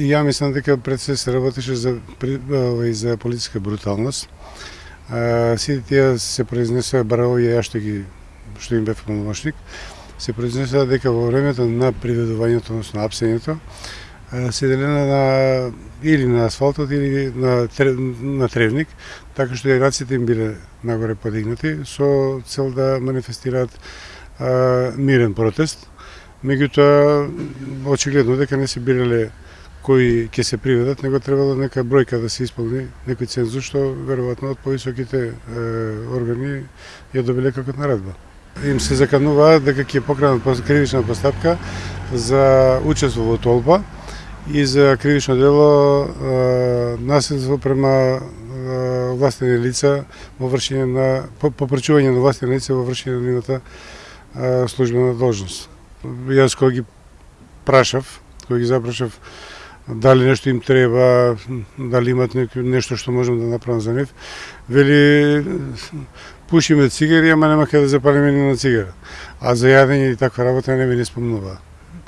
Ја мислам дека пред се се работеше за, за политичка бруталност. сите тие се произнесоа браво и ја што ги што им бев помошник. се произнесоа дека во времето на приведувањето, односно апсењето, седелена на или на асфалтот или на, на тревник, така што и раците им биле нагоре подигнати со цел да манифестираат а, мирен протест. Меѓутоа, очигледно дека не се бирале кои ќе се приведат, него требало нека бројка да се исполни, некој цензус што веројатно од повисоките органи ја добиле како наредба. Им се закануваат дека ќе покранат кривична постапка за учество во толпа и за кривично дело наследство према властени лица во вршење на попречување на властени лица во вршење на нивната службена должност. Јас кога ги прашав, кога ги запрашав дали нешто им треба, дали имат нешто што можам да направам за нив, вели пушиме цигари, ама нема каде да запалиме ни на цигара. А за јадење и таква работа не ми не спомнува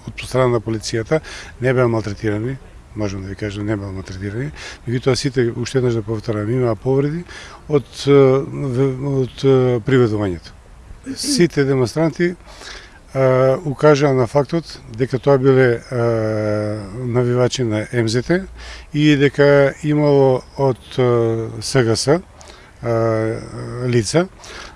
од страна на полицијата не беа малтретирани, можам да ви кажам, не беа малтретирани, меѓутоа сите, уште еднаш да повторам, имаа повреди од, од приведувањето. Сите демонстранти Укажа на фактот дека тоа биле навивачи на МЗТ и дека имало од СГС лица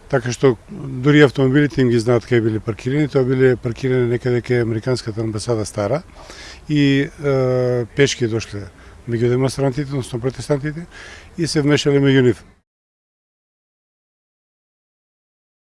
така што дури автомобилите им ги знаат кај биле паркирани, тоа биле паркирани некаде кај Американската амбасада Стара и е, пешки дошле меѓу демонстрантите, односно протестантите и се вмешале меѓу нив.